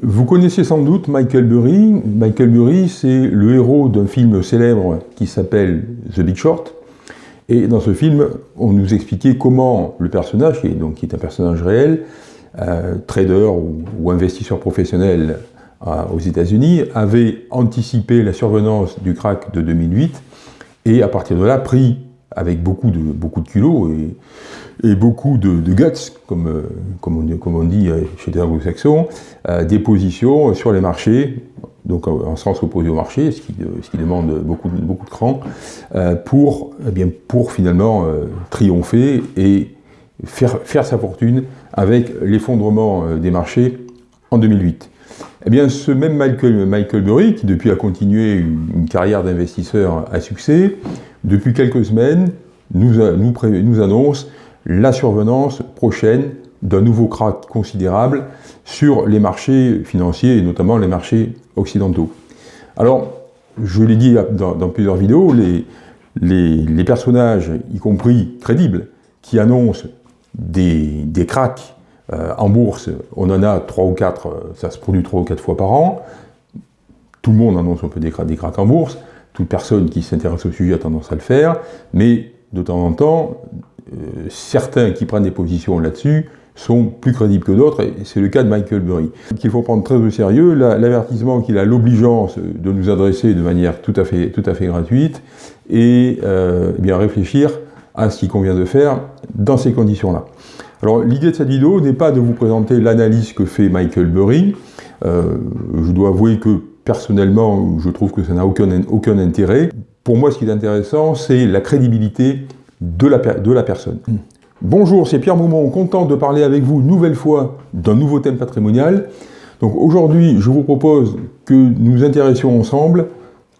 Vous connaissez sans doute Michael Burry. Michael Burry, c'est le héros d'un film célèbre qui s'appelle The Big Short. Et dans ce film, on nous expliquait comment le personnage, qui est, donc, qui est un personnage réel, euh, trader ou, investisseur professionnel euh, aux États-Unis, avait anticipé la survenance du crack de 2008 et à partir de là pris avec beaucoup de, beaucoup de culot et, beaucoup de, guts, comme, euh, comme, on, dit chez les anglo-saxons, des positions sur les marchés, donc en sens opposé au marché, ce qui, ce qui demande beaucoup, beaucoup de cran, pour, eh bien, pour finalement triompher et faire, faire sa fortune avec l'effondrement des marchés en 2008. Eh bien, ce même Michael, Michael Burry, qui depuis a continué une, carrière d'investisseur à succès, depuis quelques semaines, nous, annonce la survenance prochaine d'un nouveau crack considérable sur les marchés financiers, et notamment les marchés occidentaux. Alors, je l'ai dit dans, plusieurs vidéos, les, personnages, y compris crédibles, qui annoncent des, des cracks euh, en bourse, on en a 3 ou 4, euh, ça se produit 3 ou 4 fois par an. Tout le monde annonce un peu des, cracks en bourse. Toute personne qui s'intéresse au sujet a tendance à le faire. Mais de temps en temps, euh, certains qui prennent des positions là-dessus sont plus crédibles que d'autres, c'est le cas de Michael Burry. Qu'il faut prendre très au sérieux, l'avertissement qu'il a l'obligeance de nous adresser de manière tout à fait, tout à fait gratuite, et eh bien réfléchir à ce qu'il convient de faire dans ces conditions-là. Alors l'idée de cette vidéo n'est pas de vous présenter l'analyse que fait Michael Burry. Euh, je dois avouer que personnellement, je trouve que ça n'a aucun, aucun intérêt. Pour moi, ce qui est intéressant, c'est la crédibilité de la, de la personne. Hmm. Bonjour, c'est Pierre Moumont, content de parler avec vous une nouvelle fois d'un nouveau thème patrimonial. Donc aujourd'hui, je vous propose que nous intéressions ensemble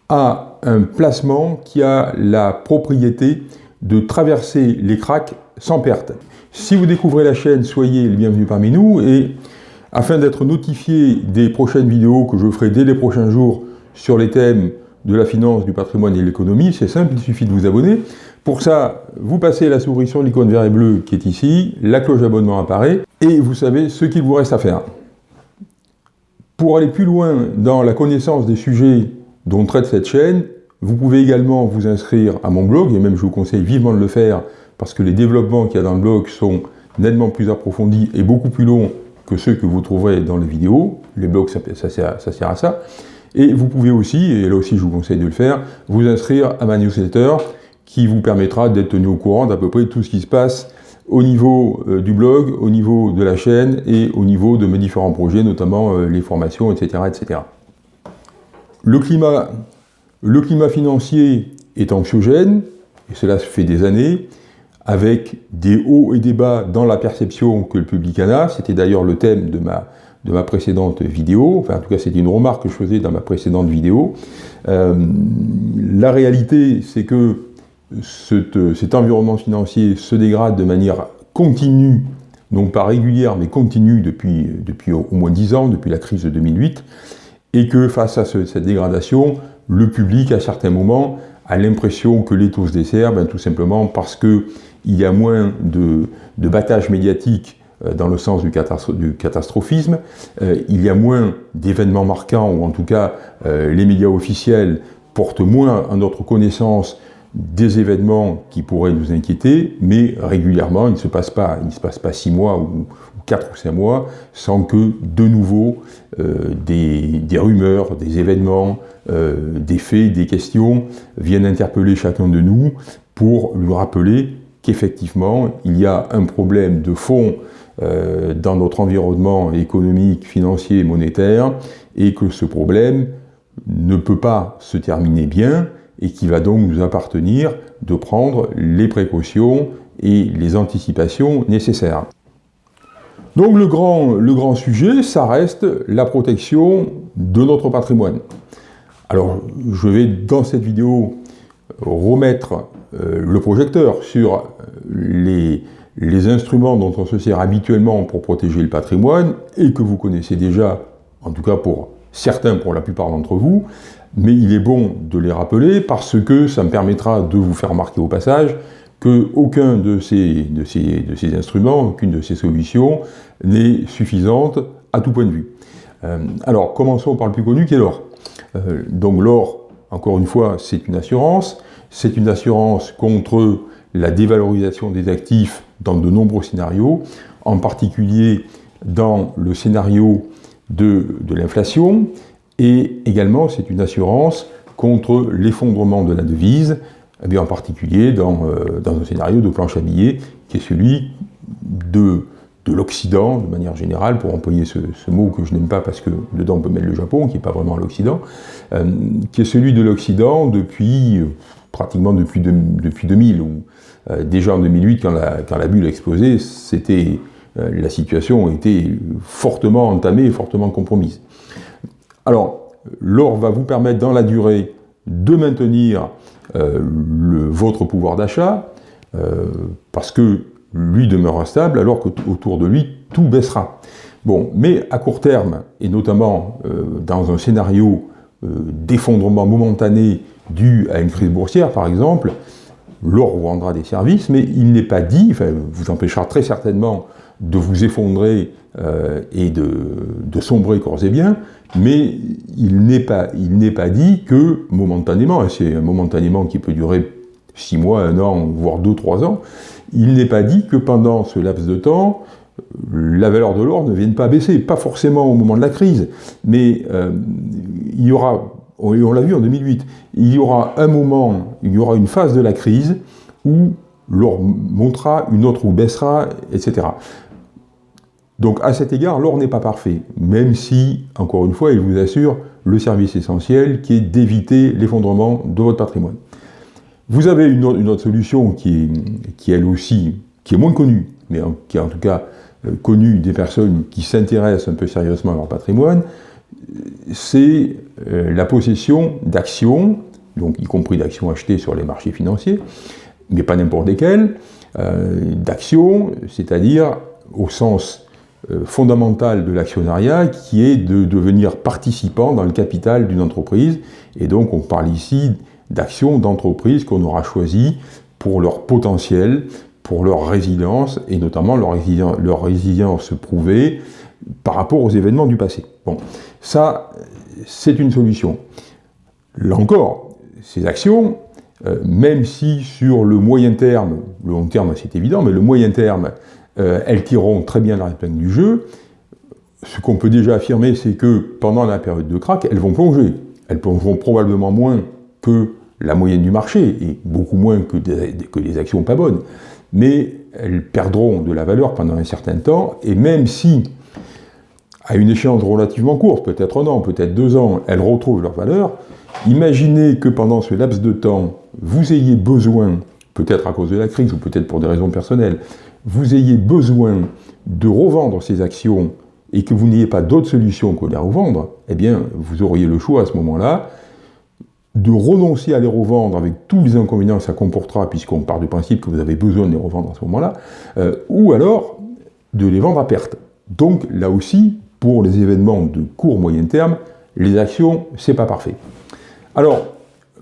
à un placement qui a la propriété de traverser les cracks sans perte. Si vous découvrez la chaîne, soyez le bienvenu parmi nous et afin d'être notifié des prochaines vidéos que je ferai dès les prochains jours sur les thèmes de la finance, du patrimoine et de l'économie, c'est simple, il suffit de vous abonner. Pour ça, vous passez la souris sur l'icône vert et bleu qui est ici, la cloche d'abonnement apparaît, et vous savez ce qu'il vous reste à faire. Pour aller plus loin dans la connaissance des sujets dont traite cette chaîne, vous pouvez également vous inscrire à mon blog, et même je vous conseille vivement de le faire, parce que les développements qu'il y a dans le blog sont nettement plus approfondis et beaucoup plus longs que ceux que vous trouverez dans les vidéos. Les blogs, ça, sert, à ça. Et vous pouvez aussi, et là aussi je vous conseille de le faire, vous inscrire à ma newsletter qui vous permettra d'être tenu au courant d'à peu près tout ce qui se passe au niveau euh, du blog, au niveau de la chaîne et au niveau de mes différents projets, notamment euh, les formations, etc., etc. Le climat, le climat financier est anxiogène, et cela fait des années, avec des hauts et des bas dans la perception que le public en a. C'était d'ailleurs le thème de ma, de ma précédente vidéo, enfin en tout cas c'était une remarque que je faisais dans ma précédente vidéo. Euh, la réalité, c'est que cet, environnement financier se dégrade de manière continue, donc pas régulière, mais continue depuis, depuis au, moins 10 ans, depuis la crise de 2008, et que face à cette dégradation, le public, à certains moments, l'impression que les taux se desserrent, ben, tout simplement parce que il y a moins de, de battage médiatique euh, dans le sens du, catastrophisme, euh, il y a moins d'événements marquants, ou en tout cas euh, les médias officiels portent moins à notre connaissance des événements qui pourraient nous inquiéter, mais régulièrement, il ne se passe pas, il ne se passe pas six mois ou, quatre ou cinq mois sans que de nouveau des, des, rumeurs, des événements, des faits, des questions viennent interpeller chacun de nous pour lui rappeler qu'effectivement, il y a un problème de fond euh, dans notre environnement économique, financier monétaire, et que ce problème ne peut pas se terminer bien, et qu'il va donc nous appartenir de prendre les précautions et les anticipations nécessaires. Donc le grand, sujet, ça reste la protection de notre patrimoine. Alors, je vais dans cette vidéo remettre euh, le projecteur sur euh, les, les instruments dont on se sert habituellement pour protéger le patrimoine et que vous connaissez déjà, en tout cas pour certains, pour la plupart d'entre vous, mais il est bon de les rappeler parce que ça me permettra de vous faire remarquer au passage qu'aucun de ces, de, ces, de ces instruments, aucune de ces solutions n'est suffisante à tout point de vue. alors, commençons par le plus connu qui est l'or. donc l'or, encore une fois, c'est une assurance. C'est une assurance contre la dévalorisation des actifs dans de nombreux scénarios, en particulier dans le scénario de, l'inflation, et également c'est une assurance contre l'effondrement de la devise, eh en particulier dans, euh, dans, un scénario de planche à billets, qui est celui de, de l'Occident, de manière générale, pour employer ce, mot que je n'aime pas parce que dedans on peut mettre le Japon, qui n'est pas vraiment l'Occident, euh, qui est celui de l'Occident depuis, euh, pratiquement depuis, depuis 2000, ou déjà en 2008, quand la, quand la bulle a explosé, la situation était fortement entamée et fortement compromise. Alors, l'or va vous permettre dans la durée de maintenir euh, votre pouvoir d'achat, euh, parce que lui demeurera stable, alors qu'autour de lui, tout baissera. Bon, mais à court terme, et notamment euh, dans un scénario d'effondrement momentané dû à une crise boursière, par exemple, l'or vous rendra des services, mais il n'est pas dit, enfin, vous empêchera très certainement de vous effondrer et de, sombrer corps et bien, mais il n'est pas, dit que momentanément, et c'est un momentanément qui peut durer 6 mois, 1 an, voire 2-3 ans, il n'est pas dit que pendant ce laps de temps, la valeur de l'or ne vienne pas baisser, pas forcément au moment de la crise, mais euh, il y aura, on l'a vu en 2008, il y aura un moment, il y aura une phase de la crise où l'or montera, une autre où baissera, etc. Donc à cet égard, l'or n'est pas parfait, même si, encore une fois, il vous assure le service essentiel qui est d'éviter l'effondrement de votre patrimoine. Vous avez une, autre solution qui est, qui elle aussi, qui est moins connue, mais qui est en tout cas euh, connue des personnes qui s'intéressent un peu sérieusement à leur patrimoine, c'est euh, la possession d'actions, donc y compris d'actions achetées sur les marchés financiers, mais pas n'importe lesquelles, euh, d'actions, c'est-à-dire au sens fondamentale de l'actionnariat qui est de devenir participant dans le capital d'une entreprise. Et donc on parle ici d'actions d'entreprises qu'on aura choisies pour leur potentiel, pour leur résilience, et notamment leur, résilience, leur résilience prouvée par rapport aux événements du passé. Bon, ça, c'est une solution. Là encore, ces actions, euh, même si sur le moyen terme, le long terme c'est évident, mais le moyen terme, euh, elles tireront très bien la épingle du jeu. Ce qu'on peut déjà affirmer, c'est que pendant la période de crack, elles vont plonger. Elles plongeront probablement moins que la moyenne du marché, et beaucoup moins que des, que des actions pas bonnes. Mais elles perdront de la valeur pendant un certain temps, et même si, à une échéance relativement courte, peut-être un an, peut-être deux ans, elles retrouvent leur valeur, imaginez que pendant ce laps de temps, vous ayez besoin, peut-être à cause de la crise, ou peut-être pour des raisons personnelles, vous ayez besoin de revendre ces actions et que vous n'ayez pas d'autre solution que de les revendre, eh bien, vous auriez le choix à ce moment-là de renoncer à les revendre avec tous les inconvénients que ça comportera, puisqu'on part du principe que vous avez besoin de les revendre à ce moment-là, euh, ou alors de les vendre à perte. Donc, là aussi, pour les événements de court moyen terme, les actions, c'est pas parfait. Alors,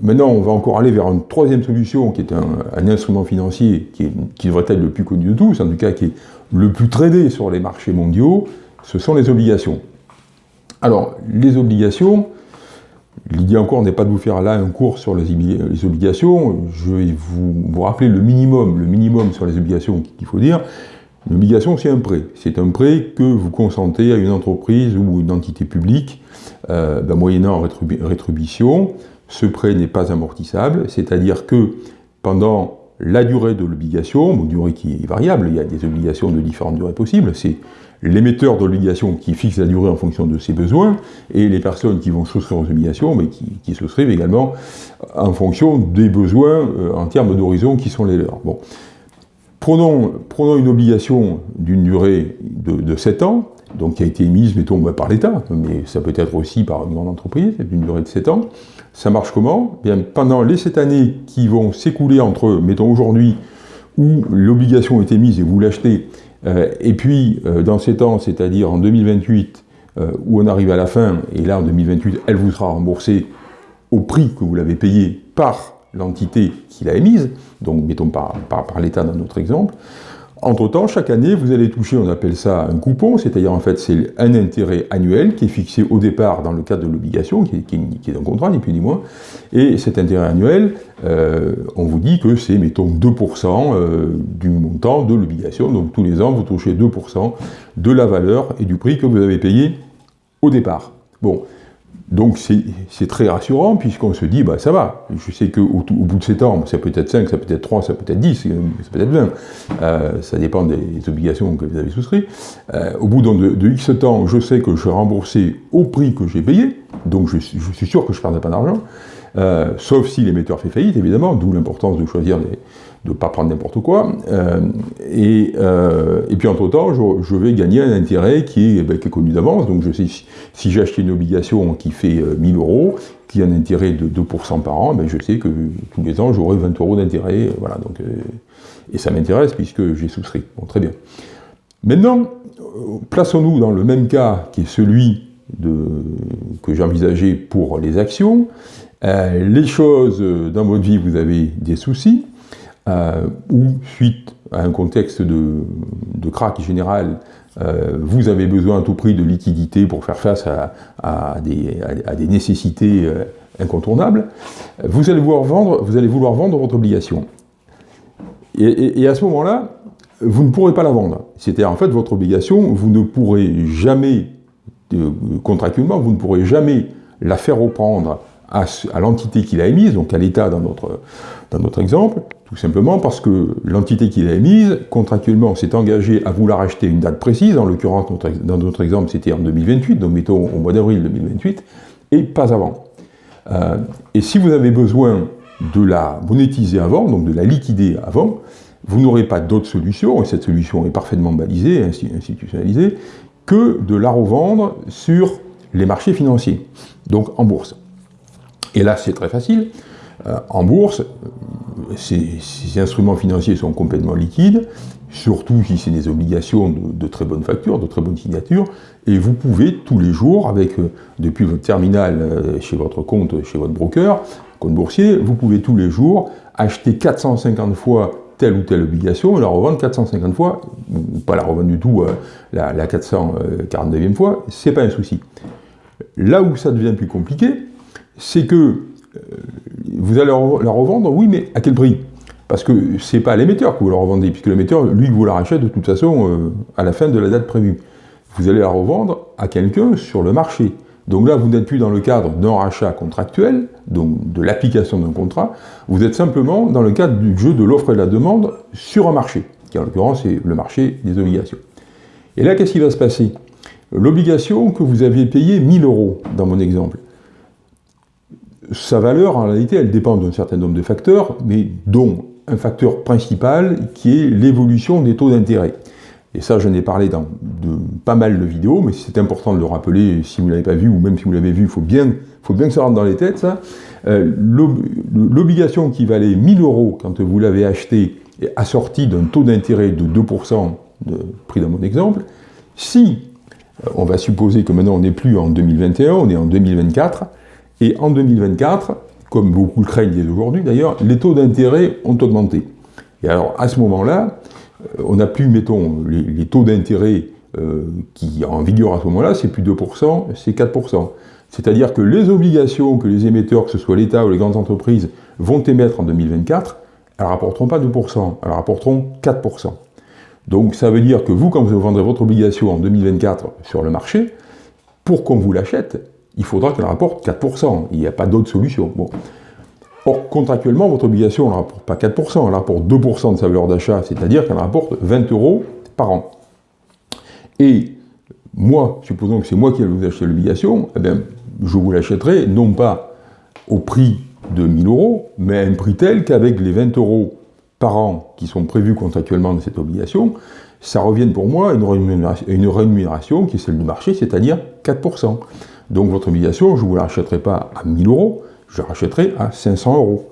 Maintenant, on va encore aller vers une troisième solution, qui est un, instrument financier qui, devrait être le plus connu de tous, en tout cas qui est le plus tradé sur les marchés mondiaux, ce sont les obligations. Alors, les obligations, l'idée encore n'est pas de vous faire là un cours sur les, obligations, je vais vous, rappeler le minimum, le minimum sur les obligations qu'il faut dire. L'obligation, c'est un prêt. C'est un prêt que vous consentez à une entreprise ou une entité publique, euh, ben, moyennant rétribution, ce prêt n'est pas amortissable, c'est-à-dire que pendant la durée de l'obligation, durée qui est variable, il y a des obligations de différentes durées possibles, c'est l'émetteur d'obligation qui fixe la durée en fonction de ses besoins, et les personnes qui vont souscrire aux obligations, mais qui, souscrivent également en fonction des besoins euh, en termes d'horizon qui sont les leurs. Bon. Prenons, une obligation d'une durée de, de 7 ans, donc qui a été émise, mettons, par l'État, mais ça peut être aussi par une grande entreprise, d'une durée de 7 ans. Ça marche comment? Bien, Pendant les 7 années qui vont s'écouler entre, mettons, aujourd'hui, où l'obligation est émise et vous l'achetez, euh, et puis euh, dans 7 ans, c'est-à-dire en 2028, euh, où on arrive à la fin, et là en 2028, elle vous sera remboursée au prix que vous l'avez payé par l'entité qui l'a émise, donc mettons par, par l'État dans notre exemple, Entre-temps, chaque année, vous allez toucher, on appelle ça un coupon, c'est-à-dire en fait c'est un intérêt annuel qui est fixé au départ dans le cadre de l'obligation, qui, est un contrat, ni plus ni moins. Et cet intérêt annuel, euh, on vous dit que c'est, mettons, 2% euh, du montant de l'obligation. Donc tous les ans, vous touchez 2% de la valeur et du prix que vous avez payé au départ. Bon, donc c'est très rassurant puisqu'on se dit, bah ça va, je sais qu'au au bout de 7 ans, ça peut être 5, ça peut être 3, ça peut être 10, ça peut être 20, euh, ça dépend des obligations que vous avez souscrites. Euh, au bout de, X temps, je sais que je remboursé au prix que j'ai payé, donc je, je, suis sûr que je ne perdrai pas d'argent, euh, sauf si l'émetteur fait faillite, évidemment, d'où l'importance de choisir de ne pas prendre n'importe quoi. Euh, et, euh, et, puis entre-temps, je, vais gagner un intérêt qui est, ben, qui est connu d'avance. Donc je sais, si, j'ai acheté une obligation qui fait 1000 euh, euros, qui a un intérêt de 2% par an, ben, je sais que tous les ans, j'aurai 20 euros d'intérêt. voilà, donc, et ça m'intéresse puisque j'ai souscrit. Bon, très bien. Maintenant, plaçons-nous dans le même cas qui est celui de, que j'ai envisagé pour les actions. Les choses, dans votre vie, vous avez des soucis, euh, ou suite à un contexte de, de général, euh, vous avez besoin à tout prix de liquidité pour faire face à, des, nécessités euh, incontournables, vous allez vouloir vendre, vous allez vouloir vendre votre obligation. Et, à ce moment-là, vous ne pourrez pas la vendre. C'est-à-dire, en fait, votre obligation, vous ne pourrez jamais, contractuellement, vous ne pourrez jamais la faire reprendre à, à l'entité qui l'a émise, donc à l'État dans notre, dans notre exemple, tout simplement parce que l'entité qui l'a émise, contractuellement, s'est engagée à vouloir acheter une date précise, en l'occurrence, dans notre exemple, c'était en 2028, donc mettons au mois d'avril 2028, et pas avant. Euh, et si vous avez besoin de la monétiser avant, donc de la liquider avant, vous n'aurez pas d'autre solution, et cette solution est parfaitement balisée, institutionnalisée, que de la revendre sur les marchés financiers, donc en bourse. Et là, c'est très facile. Euh, en bourse, ces, instruments financiers sont complètement liquides, surtout si c'est des obligations de, très bonne facture, de très bonne signature, et vous pouvez tous les jours, avec euh, depuis votre terminal euh, chez votre compte, chez votre broker, compte boursier, vous pouvez tous les jours acheter 450 fois telle ou telle obligation et la revendre 450 fois, pas la revendre du tout la, la 449e fois, c'est pas un souci. Là où ça devient plus compliqué, c'est que vous allez la revendre, oui, mais à quel prix? Parce que ce n'est pas l'émetteur que vous la revendez, puisque l'émetteur, lui, vous la de toute façon euh, à la fin de la date prévue. Vous allez la revendre à quelqu'un sur le marché. Donc là, vous n'êtes plus dans le cadre d'un rachat contractuel, donc de l'application d'un contrat, vous êtes simplement dans le cadre du jeu de l'offre et de la demande sur un marché, qui en l'occurrence est le marché des obligations. Et là, qu'est-ce qui va se passer? L'obligation que vous aviez payée 1000 euros, dans mon exemple, sa valeur, en réalité, elle dépend d'un certain nombre de facteurs, mais dont un facteur principal qui est l'évolution des taux d'intérêt. Et ça, j'en ai parlé dans pas mal de vidéos, mais c'est important de le rappeler si vous ne l'avez pas vu, ou même si vous l'avez vu, il faut bien, que ça rentre dans les têtes. Euh, l'obligation qui valait 1000 euros quand vous l'avez acheté est assortie d'un taux d'intérêt de 2%, de, pris dans mon exemple, si, euh, on va supposer que maintenant on n'est plus en 2021, on est en 2024, et en 2024, comme beaucoup le craignent aujourd'hui d'ailleurs, les taux d'intérêt ont augmenté. Et alors à ce moment-là, euh, on n'a plus, mettons, les, taux d'intérêt euh, qui en vigueur à ce moment-là, c'est plus 2%, c'est 4%. C'est-à-dire que les obligations que les émetteurs, que ce soit l'État ou les grandes entreprises, vont émettre en 2024, elles ne rapporteront pas 2%, elles rapporteront 4%. Donc ça veut dire que vous, quand vous vendrez votre obligation en 2024 sur le marché, pour qu'on vous l'achète, il faudra qu'elle rapporte 4%. Il n'y a pas d'autre solution. Or, contractuellement, votre obligation ne rapporte pas 4%, elle rapporte 2% de sa valeur d'achat, c'est-à-dire qu'elle rapporte 20 euros par an. Et moi, supposons que c'est moi qui vais vous acheter l'obligation, eh je vous l'achèterai non pas au prix de 1000 euros, mais à un prix tel qu'avec les 20 euros par an qui sont prévus contractuellement de cette obligation, ça revienne pour moi à une rémunération qui est celle du marché, c'est-à-dire 4%. Donc votre obligation, je ne vous la rachèterai pas à 1000 euros, je la rachèterai à 500 euros.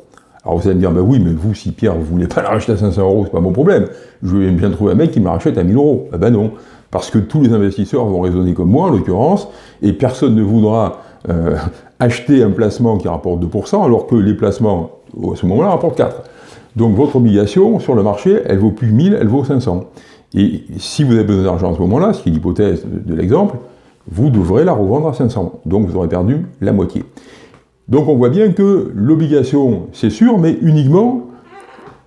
Alors vous allez me dire, ben oui, mais vous, si Pierre, vous ne voulez pas la racheter à 500 euros, c'est pas mon problème. Je vais bien trouver un mec qui me la rachète à 1000 euros. Ben, ben non, parce que tous les investisseurs vont raisonner comme moi, en l'occurrence, et personne ne voudra euh, acheter un placement qui rapporte 2%, alors que les placements, à ce moment-là, rapportent 4%. Donc votre obligation sur le marché, elle vaut plus 1000, elle vaut 500. Et si vous avez besoin d'argent à ce moment-là, ce qui est l'hypothèse de, l'exemple, vous devrez la revendre à 500. Donc vous aurez perdu la moitié. Donc on voit bien que l'obligation, c'est sûr, mais uniquement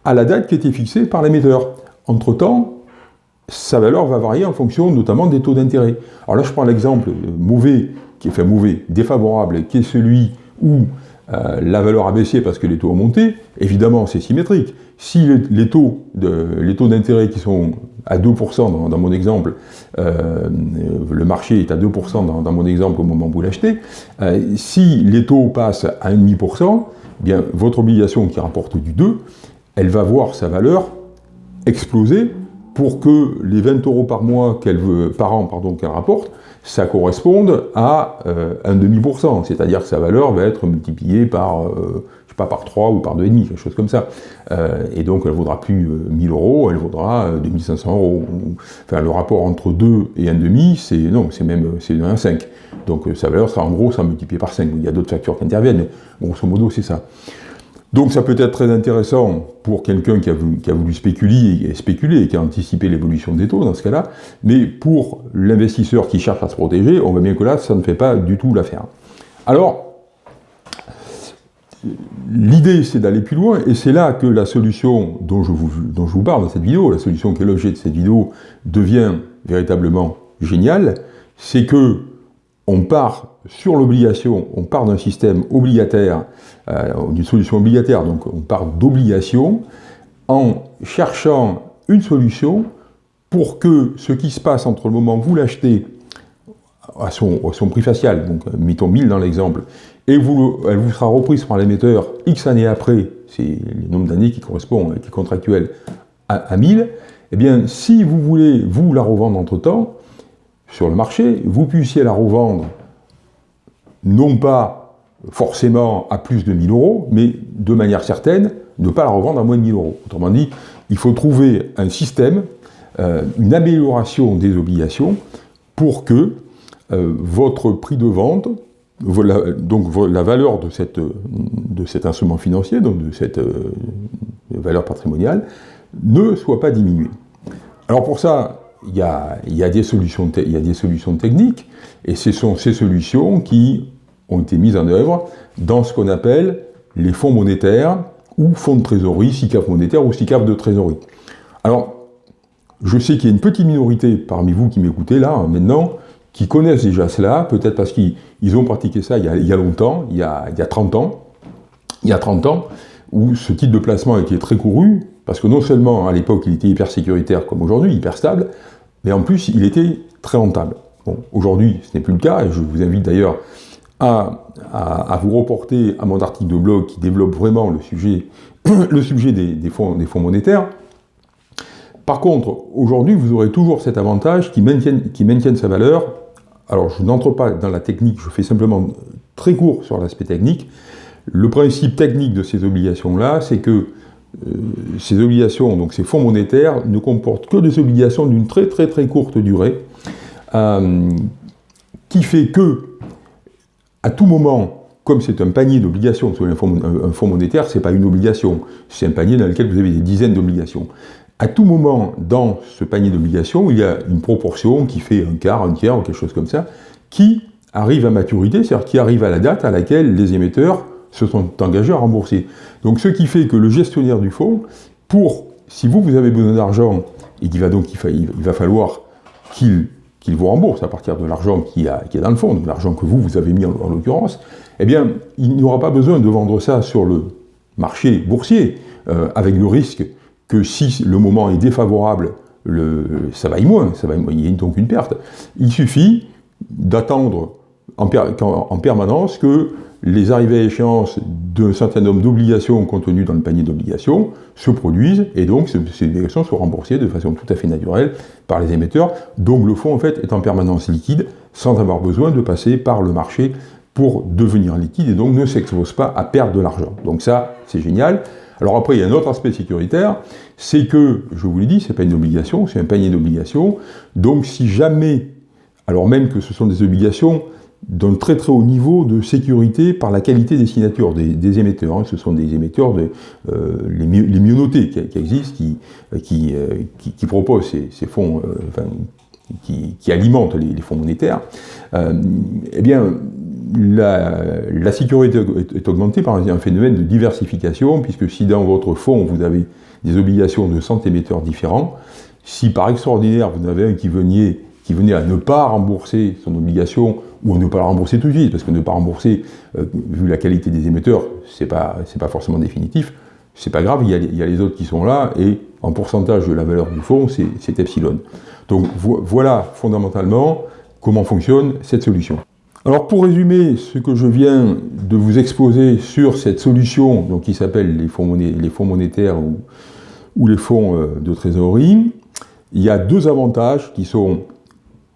à la date qui était fixée par l'émetteur. Entre-temps, sa valeur va varier en fonction notamment des taux d'intérêt. Alors là, je prends l'exemple mauvais, qui est fait mauvais, défavorable, qui est celui où euh, la valeur a baissé parce que les taux ont monté. Évidemment, c'est symétrique. Si les, taux d'intérêt qui sont à 2% dans, mon exemple, euh, le marché est à 2% dans, mon exemple au moment où vous l'achetez, euh, si les taux passent à 1,5%, eh bien votre obligation qui rapporte du 2, elle va voir sa valeur exploser pour que les 20 euros par mois qu'elle veut, par an pardon, qu'elle rapporte, ça corresponde à euh, un demi-pourcent, c'est-à-dire que sa valeur va être multipliée par, euh, je sais pas, par 3 ou par 2,5, quelque chose comme ça. Euh, et donc elle vaudra plus 1000 euros, elle vaudra 2500 euros. Enfin, le rapport entre 2 et 1,5, c'est non, c'est même c'est 1,5. Donc sa valeur sera en gros, ça multiplié par 5. Il y a d'autres factures qui interviennent, mais grosso modo, c'est ça. Donc ça peut être très intéressant pour quelqu'un qui, a voulu spéculer et, spéculer qui a anticipé l'évolution des taux dans ce cas-là, mais pour l'investisseur qui cherche à se protéger, on voit bien que là, ça ne fait pas du tout l'affaire. Alors, l'idée c'est d'aller plus loin, et c'est là que la solution dont je, vous, dont je vous parle dans cette vidéo, la solution qui est l'objet de cette vidéo, devient véritablement géniale, c'est que on part sur l'obligation, on part d'un système obligataire, d'une solution obligataire, donc on part d'obligation, en cherchant une solution pour que ce qui se passe entre le moment où vous l'achetez à son, prix facial, donc mettons 1000 dans l'exemple, et elle vous sera reprise par l'émetteur X années après, c'est le nombre d'années qui correspond, qui est contractuel, à, à 1000, eh bien, si vous voulez, vous, la revendre entre-temps, sur le marché, vous puissiez la revendre non pas forcément à plus de 1000 euros, mais de manière certaine, ne pas la revendre à moins de 1000 euros. Autrement dit, il faut trouver un système, euh, une amélioration des obligations pour que euh, votre prix de vente, donc la valeur de, cette, de cet instrument financier, donc de cette euh, valeur patrimoniale, ne soit pas diminuée. Alors pour ça, il y a, des solutions il y a des solutions techniques, et ce sont ces solutions qui ont été mises en œuvre dans ce qu'on appelle les fonds monétaires ou fonds de trésorerie, SICAF monétaire ou SICAF de trésorerie. Alors, je sais qu'il y a une petite minorité parmi vous qui m'écoutez là, hein, maintenant, qui connaissent déjà cela, peut-être parce qu'ils ont pratiqué ça il y, a, longtemps, il y a, il y a 30 ans, il y a 30 ans, où ce type de placement était très couru, parce que non seulement à l'époque il était hyper sécuritaire comme aujourd'hui, hyper stable, mais en plus il était très rentable. Bon, aujourd'hui ce n'est plus le cas, et je vous invite d'ailleurs à, vous reporter à mon article de blog qui développe vraiment le sujet, le sujet des, fonds, des fonds monétaires. Par contre, aujourd'hui, vous aurez toujours cet avantage qui maintienne, qui sa valeur. Alors, je n'entre pas dans la technique, je fais simplement très court sur l'aspect technique. Le principe technique de ces obligations-là, c'est que euh, ces obligations, donc ces fonds monétaires, ne comportent que des obligations d'une très très très courte durée, euh, qui fait que, à tout moment, comme c'est un panier d'obligations, un, un fonds monétaire, ce n'est pas une obligation, c'est un panier dans lequel vous avez des dizaines d'obligations. À tout moment, dans ce panier d'obligations, il y a une proportion qui fait un quart, un tiers, ou quelque chose comme ça, qui arrive à maturité, c'est-à-dire qui arrive à la date à laquelle les émetteurs se sont engagés à rembourser. Donc ce qui fait que le gestionnaire du fonds, pour, si vous, vous avez besoin d'argent, et qu'il va donc il, va falloir qu'il vous rembourse à partir de l'argent qui, est dans le fond, donc l'argent que vous, vous avez mis en, l'occurrence, eh bien, il n'aura pas besoin de vendre ça sur le marché boursier, euh, avec le risque que si le moment est défavorable, le, ça vaille moins, il y a donc une perte. Il suffit d'attendre en, en, permanence que les arrivées à échéance d'un certain nombre d'obligations contenues dans le panier d'obligations se produisent, et donc ces obligations sont remboursées de façon tout à fait naturelle par les émetteurs, donc le fonds en fait est en permanence liquide, sans avoir besoin de passer par le marché pour devenir liquide, et donc ne s'expose pas à perdre de l'argent. Donc ça, c'est génial. Alors après, il y a un autre aspect sécuritaire, c'est que, je vous l'ai dit, c'est pas une obligation, c'est un panier d'obligations, donc si jamais, alors même que ce sont des obligations d'un très très haut niveau de sécurité par la qualité des signatures des, émetteurs. Hein. Ce sont des émetteurs, de, euh, les, mieux notés qui, existent, qui, qui, qui, proposent ces, fonds, qui, alimentent les, fonds monétaires. eh bien, la, sécurité est, augmentée par un phénomène de diversification, puisque si dans votre fonds vous avez des obligations de 100 émetteurs différents, si par extraordinaire vous en avez un qui venait, venait à ne pas rembourser son obligation, ou à ne pas la rembourser tout de suite, parce que ne pas rembourser, euh, vu la qualité des émetteurs, c'est pas, pas forcément définitif, c'est pas grave, il y, a, il y, a, les autres qui sont là, et en pourcentage de la valeur du fonds, c'est epsilon. Donc voilà fondamentalement comment fonctionne cette solution. Alors pour résumer ce que je viens de vous exposer sur cette solution donc, qui s'appelle les, fonds monétaires ou, les fonds euh, de trésorerie, il y a deux avantages qui sont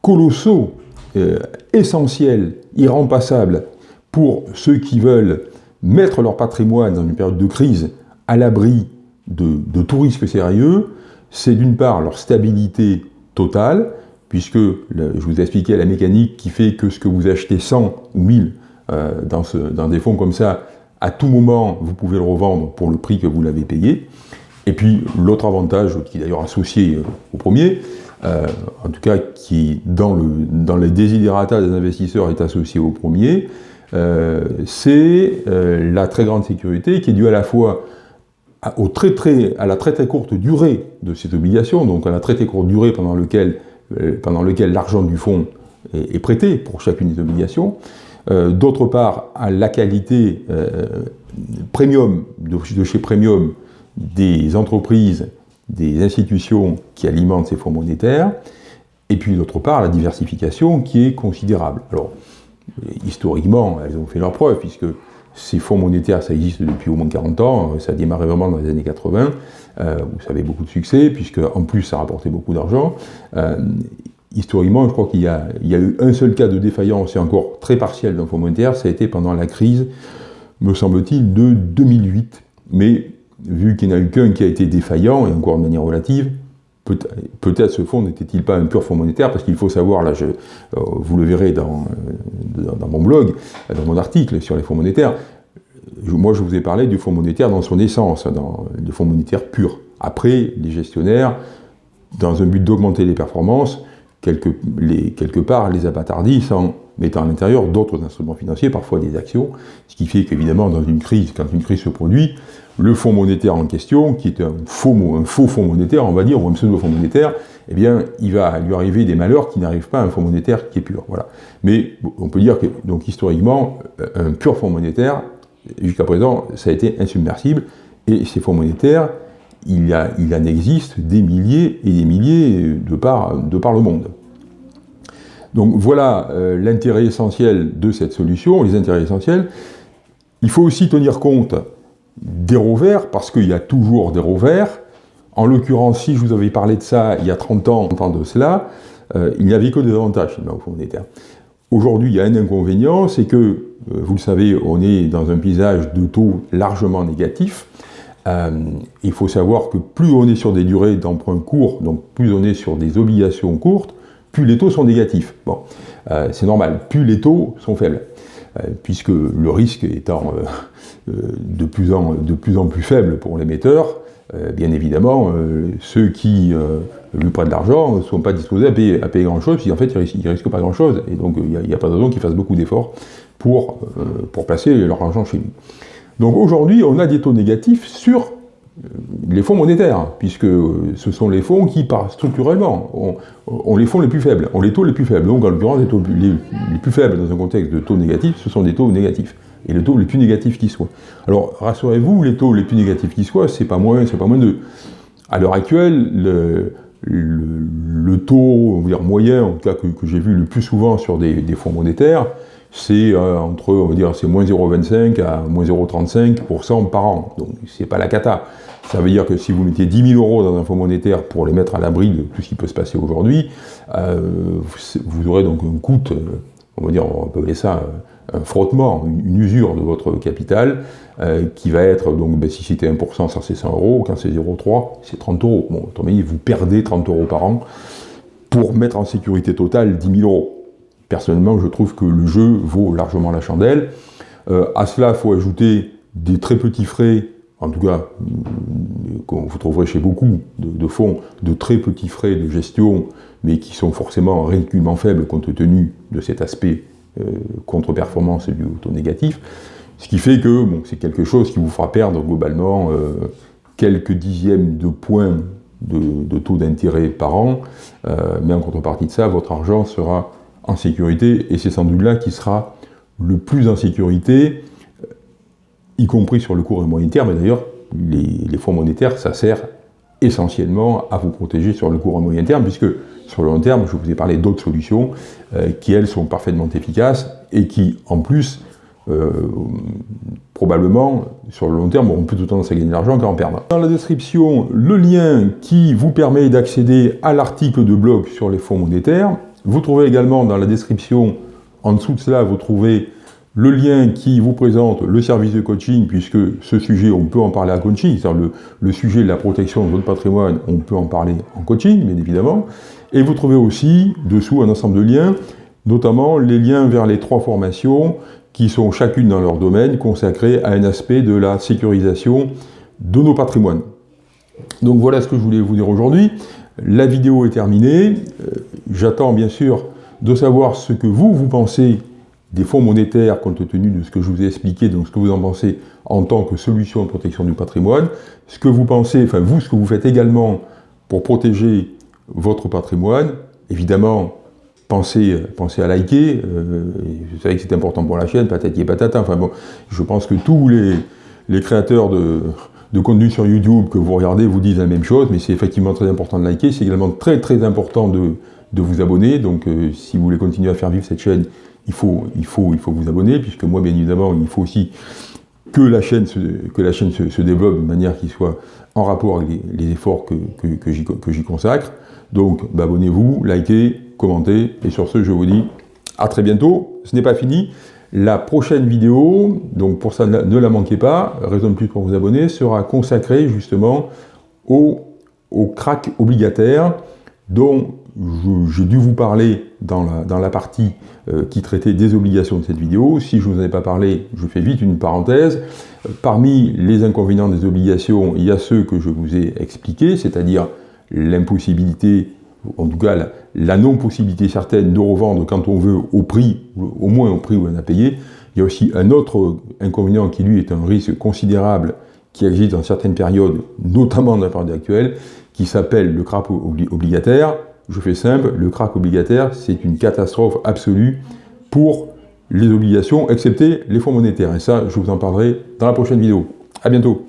colossaux, euh, essentiels, irrempassables pour ceux qui veulent mettre leur patrimoine dans une période de crise à l'abri de, de tout risque sérieux. C'est d'une part leur stabilité totale, puisque je vous ai expliqué la mécanique qui fait que ce que vous achetez 100 ou 1000 euh, dans, des fonds comme ça, à tout moment, vous pouvez le revendre pour le prix que vous l'avez payé. Et puis, l'autre avantage, qui est d'ailleurs associé euh, au premier, euh, en tout cas qui, dans, le, dans les désidérata des investisseurs, est associé au premier, c'est la très grande sécurité qui est due à la fois à, la très très courte durée de cette obligation, donc à la très très courte durée pendant laquelle euh, l'argent du fonds est, prêté pour chacune des obligations. Euh, d'autre part, à la qualité euh, premium, de, chez Premium, des entreprises, des institutions qui alimentent ces fonds monétaires, et puis d'autre part, la diversification qui est considérable. Alors, historiquement, elles ont fait leur preuve, puisque ces fonds monétaires, ça existe depuis au moins 40 ans, ça a démarré vraiment dans les années 80, euh, où ça avait beaucoup de succès, puisque en plus ça rapportait beaucoup d'argent. Euh, historiquement, je crois qu'il y, a eu un seul cas de défaillance, et encore très partiel d'un fonds monétaire, ça a été pendant la crise, me semble-t-il, de 2008. Mais vu qu'il n'y en a eu qu'un qui a été défaillant, et encore de manière relative, peut-être ce fonds n'était-il pas un pur fonds monétaire, parce qu'il faut savoir, là, euh, vous le verrez dans, dans, mon blog, dans mon article sur les fonds monétaires, moi je vous ai parlé du fonds monétaire dans son essence, dans le fonds monétaire pur. Après, les gestionnaires, dans un but d'augmenter les performances, quelque part les abattardissent en mettant à l'intérieur d'autres instruments financiers, parfois des actions, ce qui fait qu'évidemment dans une crise, quand une crise se produit, le fonds monétaire en question, qui est un faux, un faux fonds monétaire, on va dire, ou un pseudo-fonds monétaire, eh bien, il va lui arriver des malheurs qui n'arrivent pas à un fonds monétaire qui est pur. Voilà. Mais on peut dire que, donc historiquement, un pur fonds monétaire, jusqu'à présent, ça a été insubmersible, et ces fonds monétaires, il, a, il en existe des milliers et des milliers de par, de le monde. Donc voilà euh, l'intérêt essentiel de cette solution, les intérêts essentiels. Il faut aussi tenir compte des revers, parce qu'il y a toujours des revers. En l'occurrence, si je vous avais parlé de ça il y a 30 ans, 30 ans de cela, euh, il n'y avait que des avantages au fonds monétaire. Aujourd'hui, il y a un inconvénient, c'est que, euh, vous le savez, on est dans un paysage de taux largement négatif. Euh, il faut savoir que plus on est sur des durées d'emprunt courts, donc plus on est sur des obligations courtes, plus les taux sont négatifs. Bon, c'est normal, plus les taux sont faibles, puisque le risque étant de plus, en, plus en, plus faible pour l'émetteur, euh, bien évidemment, euh, ceux qui euh, lui prêtent de l'argent ne sont pas disposés à payer, grand-chose, puisqu'en fait, ils ne risquent, pas grand-chose. Et donc, il n'y a, pas de raison qu'ils fassent beaucoup d'efforts pour, pour placer leur argent chez nous. Donc aujourd'hui, on a des taux négatifs sur les fonds monétaires, puisque ce sont les fonds qui, par, structurellement, ont, les fonds les plus faibles, ont les taux les plus faibles. Donc, en l'occurrence, les taux les, plus faibles dans un contexte de taux négatifs, ce sont des taux négatifs et le taux le plus négatif qui soit. Alors, rassurez-vous, les taux les plus négatifs qui soient, c'est pas moins, c'est pas moins de... À l'heure actuelle, le, taux on va dire, moyen, en tout cas que, j'ai vu le plus souvent sur des, fonds monétaires, c'est euh, entre, on va dire, c'est moins 0,25 à moins 0,35% par an. Donc, c'est pas la cata. Ça veut dire que si vous mettez 10 000 euros dans un fonds monétaire pour les mettre à l'abri de tout ce qui peut se passer aujourd'hui, euh, vous, aurez donc un coût, euh, on va dire, on peut appeler ça un frottement, une, usure de votre capital, euh, qui va être, donc ben, si c'était 1%, ça c'est 100 euros, quand c'est 0,3, c'est 30 euros. Bon, vous perdez 30 euros par an pour mettre en sécurité totale 10 000 euros. personnellement, je trouve que le jeu vaut largement la chandelle. Euh, à cela, il faut ajouter des très petits frais, en tout cas, que vous trouverez chez beaucoup de, fonds, de très petits frais de gestion, mais qui sont forcément ridiculement faibles compte tenu de cet aspect euh, contre-performance du auto négatif. Ce qui fait que bon, c'est quelque chose qui vous fera perdre globalement euh, quelques dixièmes de points de, taux d'intérêt par an, euh, mais en contrepartie de ça, votre argent sera en sécurité, et c'est sans doute là qui sera le plus en sécurité, y compris sur le court et moyen terme, et d'ailleurs, les, fonds monétaires, ça sert essentiellement à vous protéger sur le court et moyen terme, puisque sur le long terme, je vous ai parlé d'autres solutions qui, elles, sont parfaitement efficaces et qui, en plus, euh, probablement, sur le long terme, auront plutôt tendance à gagner de l'argent qu'à en perdre. Dans la description, le lien qui vous permet d'accéder à l'article de blog sur les fonds monétaires. Vous trouvez également dans la description, en dessous de cela, vous trouvez le lien qui vous présente le service de coaching, puisque ce sujet, on peut en parler à coaching, c'est-à-dire le, le, sujet de la protection de votre patrimoine, on peut en parler en coaching, bien évidemment. Et vous trouvez aussi, dessous, un ensemble de liens, notamment les liens vers les trois formations qui sont chacune dans leur domaine consacrées à un aspect de la sécurisation de nos patrimoines. Donc voilà ce que je voulais vous dire aujourd'hui. La vidéo est terminée. Euh, j'attends bien sûr de savoir ce que vous, vous pensez des fonds monétaires compte tenu de ce que je vous ai expliqué, donc ce que vous en pensez en tant que solution de protection du patrimoine, ce que vous pensez, enfin vous, ce que vous faites également pour protéger votre patrimoine, évidemment pensez, pensez à liker, euh, vous savez que c'est important pour la chaîne, patati et patata, enfin bon, je pense que tous les, créateurs de, contenu sur YouTube que vous regardez vous disent la même chose, mais c'est effectivement très important de liker, c'est également très très important de, vous abonner, donc euh, si vous voulez continuer à faire vivre cette chaîne, il faut, il faut, il faut vous abonner, puisque moi bien évidemment, il faut aussi que la chaîne se, que la chaîne se, développe de manière qui soit en rapport avec les, efforts que j'y consacre. Donc, abonnez-vous, likez, commentez, et sur ce, je vous dis à très bientôt. Ce n'est pas fini. La prochaine vidéo, donc pour ça, ne la manquez pas, raison de plus pour vous abonner, sera consacrée justement au, au crack obligataire dont j'ai dû vous parler dans la, dans la partie euh, qui traitait des obligations de cette vidéo. Si je ne vous en ai pas parlé, je fais vite une parenthèse. Parmi les inconvénients des obligations, il y a ceux que je vous ai expliqués, c'est-à-dire l'impossibilité, en tout cas la, non-possibilité certaine de revendre quand on veut au prix, au moins au prix où on a payé. Il y a aussi un autre inconvénient qui lui est un risque considérable qui existe dans certaines périodes, notamment dans la période actuelle, qui s'appelle le crack obligataire. Je fais simple, le crack obligataire, c'est une catastrophe absolue pour les obligations, excepté les fonds monétaires. Et ça, je vous en parlerai dans la prochaine vidéo. A bientôt